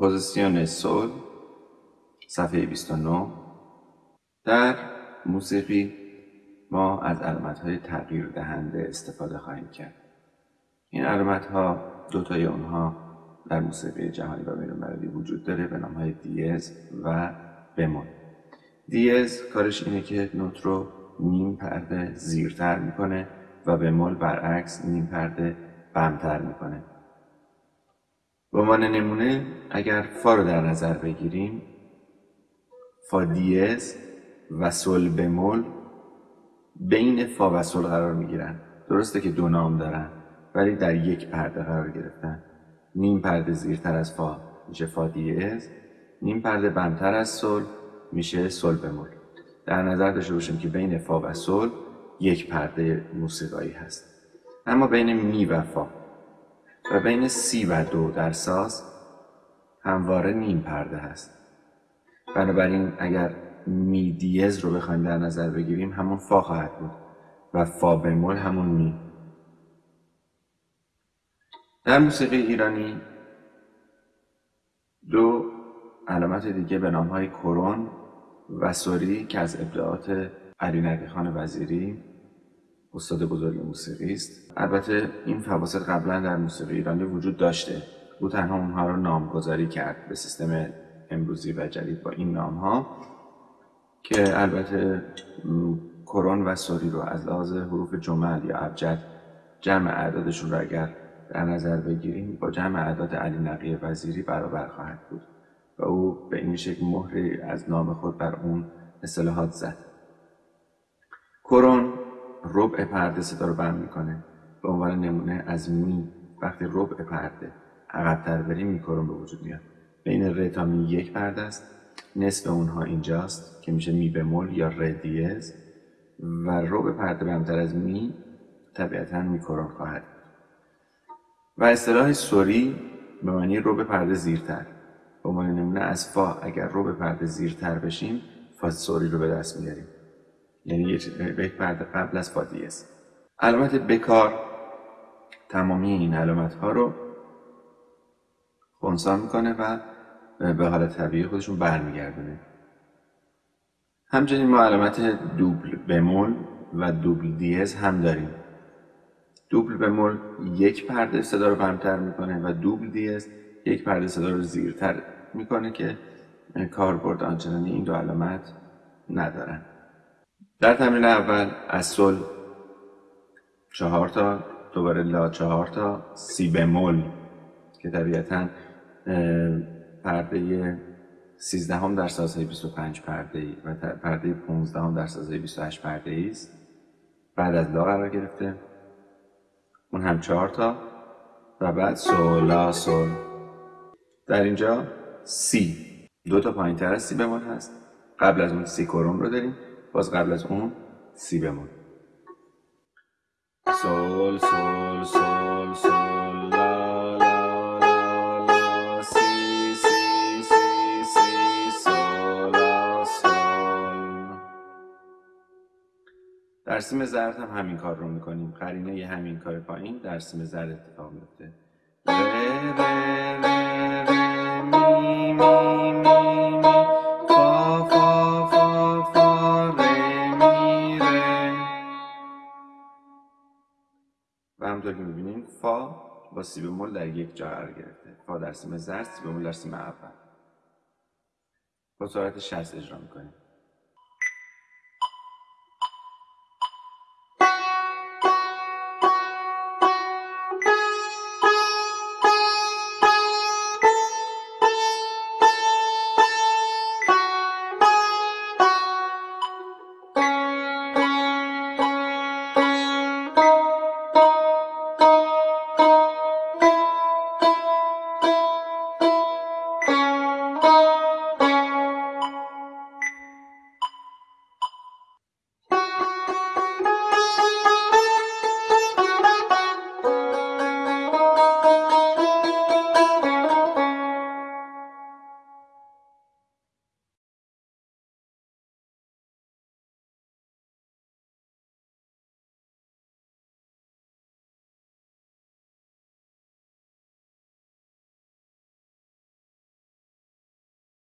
پوزیسیون سول صفحه 29 در موسیقی ما از علامت های تغییر دهنده استفاده خواهیم کرد. این علامت ها دوتای اونها در موسیقی جهانی و بینالمللی وجود داره به نام های دیز و بمول دیز کارش اینه که نوت رو نیم پرده زیرتر می‌کنه و بمول برعکس نیم پرده بمتر می‌کنه. به عنوان نمونه اگر فا رو در نظر بگیریم فا دیز و سل بمول بین فا و سل قرار می‌گیرن. درسته که دو نام دارن ولی در یک پرده قرار گرفتن. نیم پرده زیرتر از فا میشه فا دیز نیم پرده بمتر از سل میشه سل بمول. در نظر داشته باشیم که بین فا و سل یک پرده موسیقایی هست. اما بین می و فا. و بین سی و دو در ساز همواره نیم پرده هست. بنابراین اگر می دیز رو بخوایم در نظر بگیریم همون فا خواهد بود و فا بمول همون می. در موسیقی ایرانی دو علامت دیگه به نام های کرون و سوری که از ابداعات علی نقی خان وزیری استاد بزرگ موسیقی است. البته این فواصل قبلا در موسیقی ایرانی وجود داشته. او تنها اونها رو نامگذاری کرد به سیستم امروزی و جدید با این نام ها که البته کرون و سوری رو از لحاظ حروف جمل یا ابجد جمع اعدادشون رو اگر در نظر بگیریم با جمع اعداد علی نقی وزیری برابر خواهد بود و او به این شکل مهری از نام خود بر اون اصطلاحات زد. کرون ربع پرده صدا رو بند می‌کنه به عنوان نمونه از می وقتی ربع پرده عقبتر بریم می کرون به وجود میاد. بین ر تا می یک پرده است. نصف اونها اینجاست که میشه می بمول یا ر دیز. و ربع پرده بمتر از می طبیعتا می کرون خواهد و اصطلاح سوری به معنی ربع پرده زیرتر. به عنوان نمونه از فا اگر رو پرده زیرتر بشیم فا سوری رو به دست میاریم. یعنی یک پرده قبل از فا دیز علامت بکار تمامی این علامت ها رو خونسا می‌کنه و به حالت طبیعی خودشون برمیگردونه. همچنین ما علامت دوبل بمول و دوبل دیز هم داریم. دوبل بمول یک پرده صدا رو بمتر می‌کنه و دوبل دیز یک پرده صدا رو زیرتر می‌کنه که کاربرد آنچنانی این دو علامت ندارن. در تمرین اول از سل چهار تا دوباره لا چهار تا سی بمول که طبیعتا پرده سیزدهم در سازهای 25 پرده ای و پرده 15 در سازهای 28 پرده ای است. بعد از لا قرار گرفته. اون هم چهار تا و بعد سولا سول در اینجا سی دو تا پایین تر از سی بمول هست. قبل از اون سی کرن رو داریم. باز قبل از اون سی بمول سول سول سول سول لا لا لا لا سی سی سی سی سول سول. در سیم زرد هم همین کار رو می‌کنیم. قرینه ی همین کار پایین در سیم زرد اتفاق میفته ره ره ره. و همطور که می‌بینیم فا با سی بمول در یک جا قرار گرفته. فا در سیم زرد سی بمول در سیم اول. با سرعت 60 اجرا می‌کنیم.